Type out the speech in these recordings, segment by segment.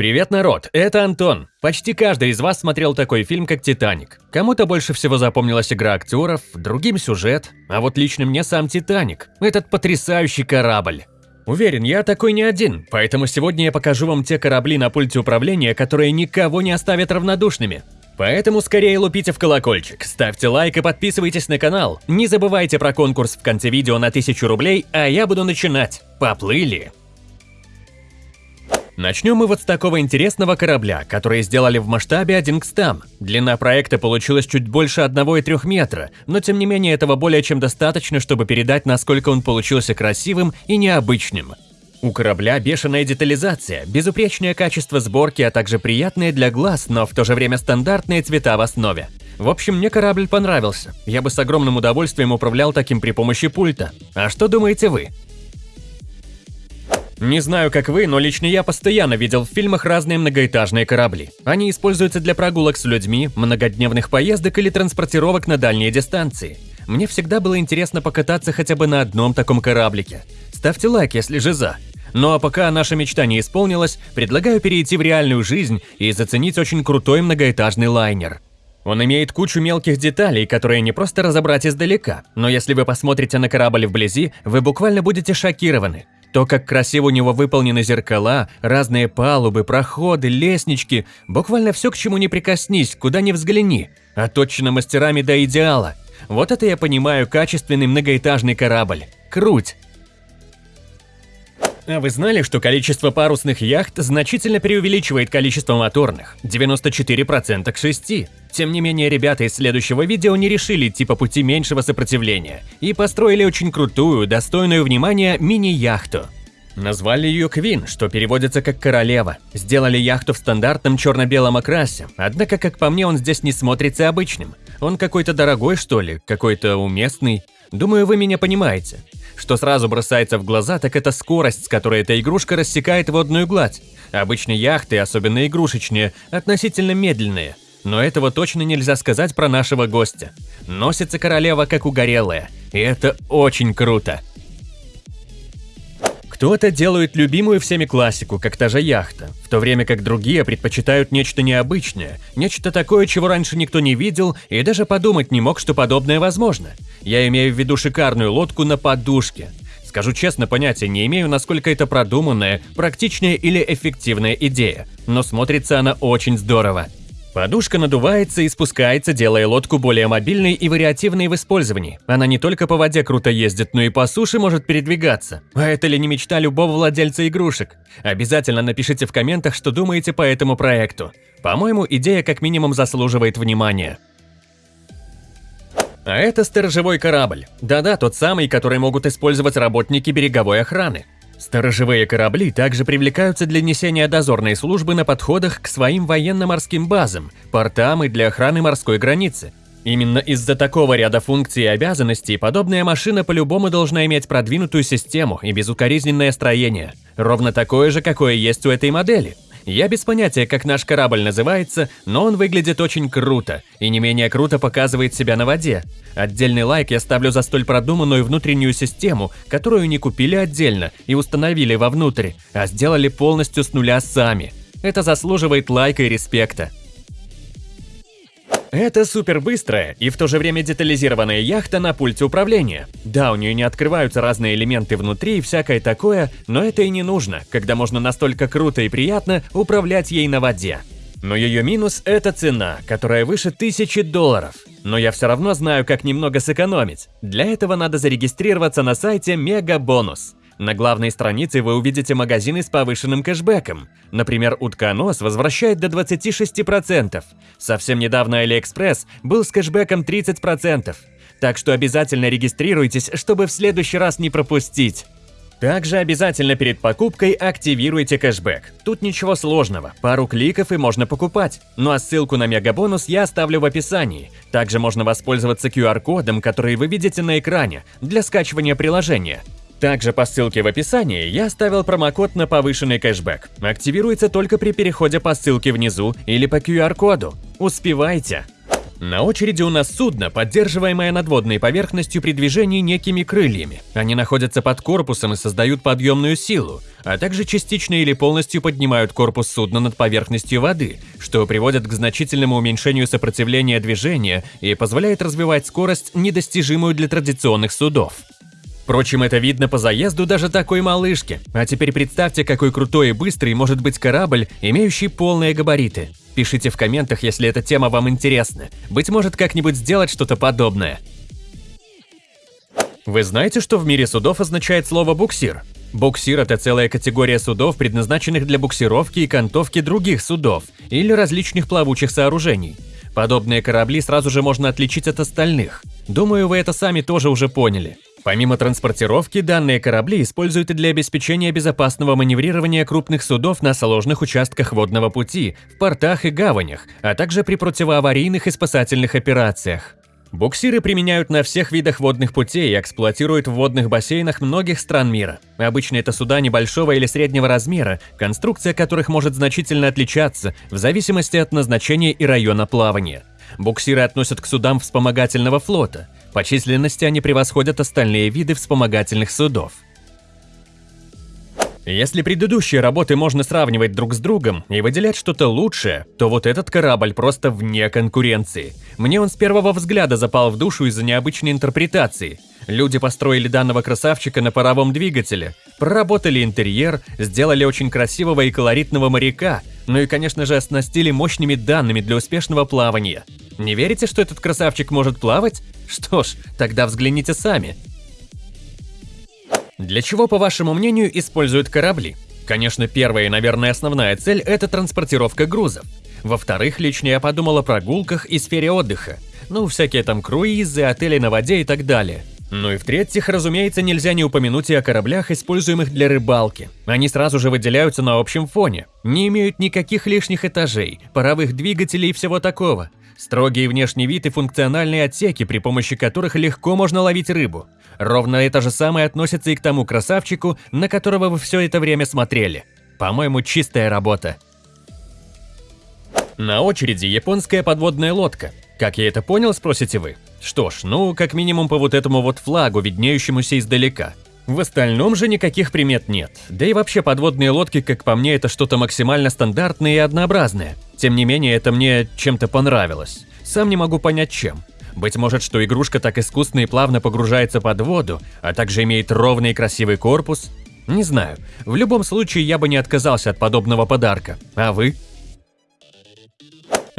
Привет, народ! Это Антон. Почти каждый из вас смотрел такой фильм, как «Титаник». Кому-то больше всего запомнилась игра актеров, другим сюжет, а вот лично мне сам «Титаник». Этот потрясающий корабль. Уверен, я такой не один, поэтому сегодня я покажу вам те корабли на пульте управления, которые никого не оставят равнодушными. Поэтому скорее лупите в колокольчик, ставьте лайк и подписывайтесь на канал. Не забывайте про конкурс в конце видео на 1000 рублей, а я буду начинать. Поплыли! Начнем мы вот с такого интересного корабля, который сделали в масштабе 1 к 100. Длина проекта получилась чуть больше 1,3 метра, но тем не менее этого более чем достаточно, чтобы передать, насколько он получился красивым и необычным. У корабля бешеная детализация, безупречное качество сборки, а также приятные для глаз, но в то же время стандартные цвета в основе. В общем, мне корабль понравился. Я бы с огромным удовольствием управлял таким при помощи пульта. А что думаете вы? Не знаю, как вы, но лично я постоянно видел в фильмах разные многоэтажные корабли. Они используются для прогулок с людьми, многодневных поездок или транспортировок на дальние дистанции. Мне всегда было интересно покататься хотя бы на одном таком кораблике. Ставьте лайк, если же за. Ну а пока наша мечта не исполнилась, предлагаю перейти в реальную жизнь и заценить очень крутой многоэтажный лайнер. Он имеет кучу мелких деталей, которые не просто разобрать издалека, но если вы посмотрите на корабль вблизи, вы буквально будете шокированы. То, как красиво у него выполнены зеркала, разные палубы, проходы, лестнички, буквально все, к чему не прикоснись, куда ни взгляни, отточено мастерами до идеала. Вот это я понимаю качественный многоэтажный корабль. Круть! А вы знали, что количество парусных яхт значительно преувеличивает количество моторных – 94% к 6? Тем не менее, ребята из следующего видео не решили идти по пути меньшего сопротивления и построили очень крутую, достойную внимания мини-яхту. Назвали ее Квин, что переводится как «королева». Сделали яхту в стандартном черно-белом окрасе, однако, как по мне, он здесь не смотрится обычным. Он какой-то дорогой, что ли, какой-то уместный. Думаю, вы меня понимаете. Что сразу бросается в глаза, так это скорость, с которой эта игрушка рассекает водную гладь. Обычно яхты, особенно игрушечные, относительно медленные. Но этого точно нельзя сказать про нашего гостя. Носится королева как угорелая, и это очень круто. Кто-то делает любимую всеми классику, как та же яхта, в то время как другие предпочитают нечто необычное, нечто такое, чего раньше никто не видел и даже подумать не мог, что подобное возможно. Я имею в виду шикарную лодку на подушке. Скажу честно, понятия не имею, насколько это продуманная, практичная или эффективная идея, но смотрится она очень здорово. Подушка надувается и спускается, делая лодку более мобильной и вариативной в использовании. Она не только по воде круто ездит, но и по суше может передвигаться. А это ли не мечта любого владельца игрушек? Обязательно напишите в комментах, что думаете по этому проекту. По-моему, идея как минимум заслуживает внимания. А это сторожевой корабль. Да-да, тот самый, который могут использовать работники береговой охраны. Сторожевые корабли также привлекаются для несения дозорной службы на подходах к своим военно-морским базам, портам и для охраны морской границы. Именно из-за такого ряда функций и обязанностей подобная машина по-любому должна иметь продвинутую систему и безукоризненное строение, ровно такое же, какое есть у этой модели – я без понятия, как наш корабль называется, но он выглядит очень круто и не менее круто показывает себя на воде. Отдельный лайк я ставлю за столь продуманную внутреннюю систему, которую не купили отдельно и установили вовнутрь, а сделали полностью с нуля сами. Это заслуживает лайка и респекта. Это супер быстрая и в то же время детализированная яхта на пульте управления. Да, у нее не открываются разные элементы внутри и всякое такое, но это и не нужно, когда можно настолько круто и приятно управлять ей на воде. Но ее минус – это цена, которая выше тысячи долларов. Но я все равно знаю, как немного сэкономить. Для этого надо зарегистрироваться на сайте Мегабонус. На главной странице вы увидите магазины с повышенным кэшбэком. Например, утконос возвращает до 26%. Совсем недавно AliExpress был с кэшбэком 30%. Так что обязательно регистрируйтесь, чтобы в следующий раз не пропустить. Также обязательно перед покупкой активируйте кэшбэк. Тут ничего сложного, пару кликов и можно покупать. Ну а ссылку на мегабонус я оставлю в описании. Также можно воспользоваться QR-кодом, который вы видите на экране, для скачивания приложения. Также по ссылке в описании я оставил промокод на повышенный кэшбэк. Активируется только при переходе по ссылке внизу или по QR-коду. Успевайте! На очереди у нас судно, поддерживаемое над водной поверхностью при движении некими крыльями. Они находятся под корпусом и создают подъемную силу, а также частично или полностью поднимают корпус судна над поверхностью воды, что приводит к значительному уменьшению сопротивления движения и позволяет развивать скорость, недостижимую для традиционных судов. Впрочем, это видно по заезду даже такой малышки. А теперь представьте, какой крутой и быстрый может быть корабль, имеющий полные габариты. Пишите в комментах, если эта тема вам интересна. Быть может, как-нибудь сделать что-то подобное. Вы знаете, что в мире судов означает слово «буксир»? Буксир – это целая категория судов, предназначенных для буксировки и кантовки других судов или различных плавучих сооружений. Подобные корабли сразу же можно отличить от остальных. Думаю, вы это сами тоже уже поняли. Помимо транспортировки, данные корабли используют и для обеспечения безопасного маневрирования крупных судов на сложных участках водного пути, в портах и гаванях, а также при противоаварийных и спасательных операциях. Буксиры применяют на всех видах водных путей и эксплуатируют в водных бассейнах многих стран мира. Обычно это суда небольшого или среднего размера, конструкция которых может значительно отличаться в зависимости от назначения и района плавания. Буксиры относят к судам вспомогательного флота – по численности они превосходят остальные виды вспомогательных судов. Если предыдущие работы можно сравнивать друг с другом и выделять что-то лучшее, то вот этот корабль просто вне конкуренции. Мне он с первого взгляда запал в душу из-за необычной интерпретации. Люди построили данного красавчика на паровом двигателе, проработали интерьер, сделали очень красивого и колоритного моряка, ну и, конечно же, оснастили мощными данными для успешного плавания. Не верите, что этот красавчик может плавать? Что ж, тогда взгляните сами. Для чего, по вашему мнению, используют корабли? Конечно, первая и, наверное, основная цель – это транспортировка грузов. Во-вторых, лично я подумал о прогулках и сфере отдыха. Ну, всякие там круизы, отели на воде и так далее. Ну и в-третьих, разумеется, нельзя не упомянуть и о кораблях, используемых для рыбалки. Они сразу же выделяются на общем фоне. Не имеют никаких лишних этажей, паровых двигателей и всего такого. Строгий внешний вид и функциональные отсеки, при помощи которых легко можно ловить рыбу. Ровно это же самое относится и к тому красавчику, на которого вы все это время смотрели. По-моему, чистая работа. На очереди японская подводная лодка. Как я это понял, спросите вы? Что ж, ну, как минимум по вот этому вот флагу, виднеющемуся издалека. В остальном же никаких примет нет. Да и вообще подводные лодки, как по мне, это что-то максимально стандартное и однообразное. Тем не менее, это мне чем-то понравилось. Сам не могу понять чем. Быть может, что игрушка так искусно и плавно погружается под воду, а также имеет ровный и красивый корпус? Не знаю. В любом случае, я бы не отказался от подобного подарка. А вы?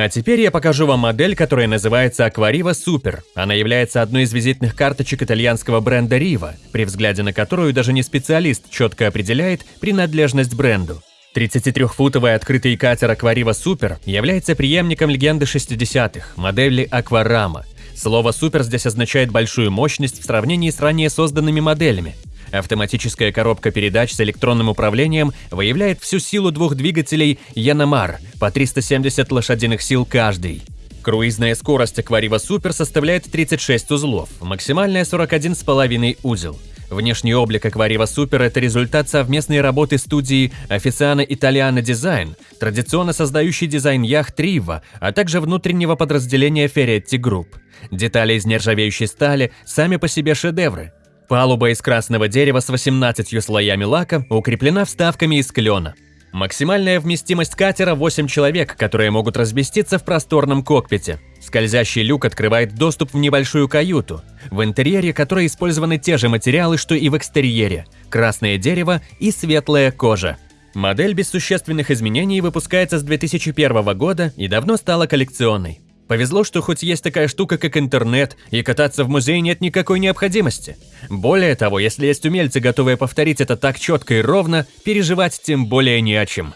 А теперь я покажу вам модель, которая называется Aquariva Super. Она является одной из визитных карточек итальянского бренда Riva, при взгляде на которую даже не специалист четко определяет принадлежность бренду. 33-футовый открытый катер Акварива Супер является преемником легенды 60-х, модели Акварама. Слово «супер» здесь означает большую мощность в сравнении с ранее созданными моделями. Автоматическая коробка передач с электронным управлением выявляет всю силу двух двигателей Яномар по 370 лошадиных сил каждый. Круизная скорость Акварива Супер составляет 36 узлов, максимальная 41,5 узел. Внешний облик Акварива Супер – это результат совместной работы студии Официана Италиана Дизайн, традиционно создающей дизайн яхт Рива, а также внутреннего подразделения Ferretti Group. Детали из нержавеющей стали сами по себе шедевры. Палуба из красного дерева с 18 слоями лака укреплена вставками из клена. Максимальная вместимость катера – 8 человек, которые могут разместиться в просторном кокпите. Скользящий люк открывает доступ в небольшую каюту, в интерьере которой использованы те же материалы, что и в экстерьере – красное дерево и светлая кожа. Модель без существенных изменений выпускается с 2001 года и давно стала коллекционной. Повезло, что хоть есть такая штука, как интернет, и кататься в музее нет никакой необходимости. Более того, если есть умельцы, готовые повторить это так четко и ровно, переживать тем более не о чем.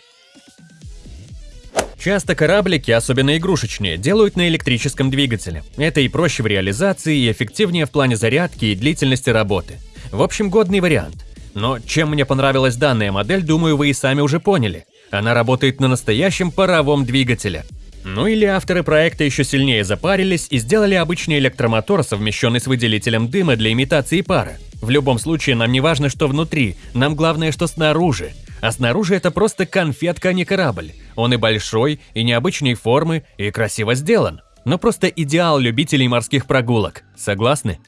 Часто кораблики, особенно игрушечные, делают на электрическом двигателе. Это и проще в реализации, и эффективнее в плане зарядки и длительности работы. В общем, годный вариант. Но чем мне понравилась данная модель, думаю, вы и сами уже поняли. Она работает на настоящем паровом двигателе – ну или авторы проекта еще сильнее запарились и сделали обычный электромотор, совмещенный с выделителем дыма для имитации пара. В любом случае, нам не важно, что внутри, нам главное, что снаружи. А снаружи это просто конфетка, а не корабль. Он и большой, и необычной формы, и красиво сделан. но просто идеал любителей морских прогулок. Согласны?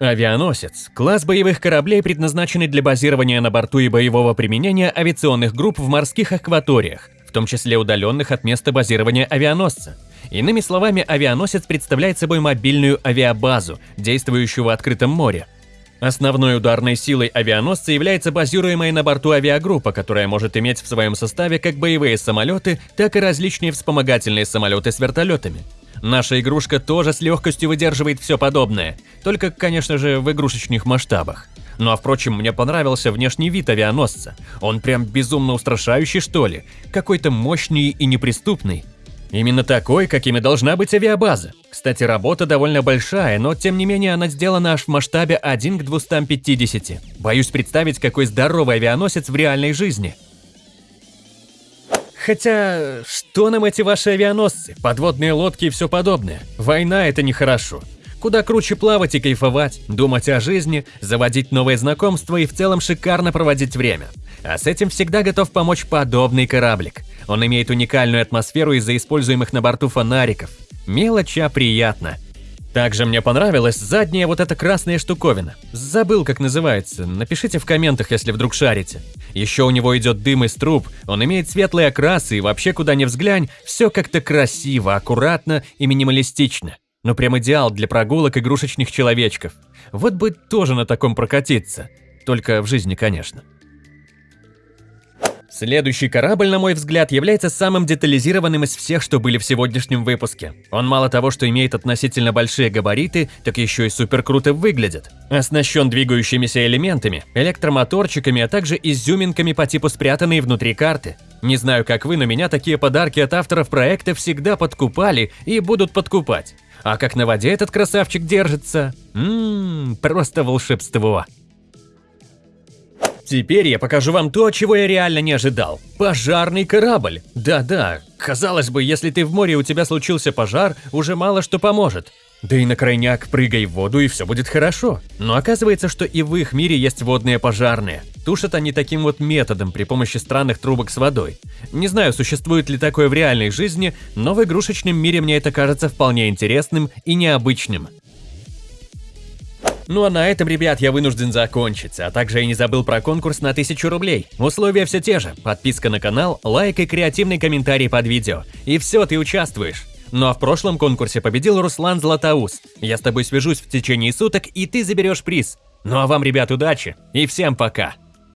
Авианосец – класс боевых кораблей, предназначенный для базирования на борту и боевого применения авиационных групп в морских акваториях, в том числе удаленных от места базирования авианосца. Иными словами, авианосец представляет собой мобильную авиабазу, действующую в открытом море. Основной ударной силой авианосца является базируемая на борту авиагруппа, которая может иметь в своем составе как боевые самолеты, так и различные вспомогательные самолеты с вертолетами. Наша игрушка тоже с легкостью выдерживает все подобное, только, конечно же, в игрушечных масштабах. Ну а впрочем, мне понравился внешний вид авианосца. Он прям безумно устрашающий, что ли, какой-то мощный и неприступный. Именно такой, какими должна быть авиабаза. Кстати, работа довольно большая, но тем не менее она сделана аж в масштабе 1 к 250. Боюсь представить, какой здоровый авианосец в реальной жизни. Хотя, что нам эти ваши авианосцы, подводные лодки и все подобное? Война – это нехорошо. Куда круче плавать и кайфовать, думать о жизни, заводить новые знакомства и в целом шикарно проводить время. А с этим всегда готов помочь подобный кораблик. Он имеет уникальную атмосферу из-за используемых на борту фонариков. Мелочь, а приятно. Также мне понравилась задняя вот эта красная штуковина. Забыл, как называется. Напишите в комментах, если вдруг шарите. Еще у него идет дым из труб, он имеет светлые окрасы и вообще куда ни взглянь, все как-то красиво, аккуратно и минималистично. Ну прям идеал для прогулок игрушечных человечков. Вот бы тоже на таком прокатиться. Только в жизни, конечно. Следующий корабль, на мой взгляд, является самым детализированным из всех, что были в сегодняшнем выпуске. Он мало того, что имеет относительно большие габариты, так еще и супер круто выглядит. Оснащен двигающимися элементами, электромоторчиками, а также изюминками по типу спрятанные внутри карты. Не знаю, как вы, но меня такие подарки от авторов проекта всегда подкупали и будут подкупать. А как на воде этот красавчик держится? Ммм, просто волшебство. Теперь я покажу вам то, чего я реально не ожидал. Пожарный корабль. Да-да, казалось бы, если ты в море и у тебя случился пожар, уже мало что поможет. Да и на крайняк прыгай в воду и все будет хорошо. Но оказывается, что и в их мире есть водные пожарные. Тушат они таким вот методом при помощи странных трубок с водой. Не знаю, существует ли такое в реальной жизни, но в игрушечном мире мне это кажется вполне интересным и необычным. Ну а на этом, ребят, я вынужден закончить, а также я не забыл про конкурс на 1000 рублей. Условия все те же, подписка на канал, лайк и креативный комментарий под видео. И все, ты участвуешь. Ну а в прошлом конкурсе победил Руслан Златоус. Я с тобой свяжусь в течение суток, и ты заберешь приз. Ну а вам, ребят, удачи и всем пока!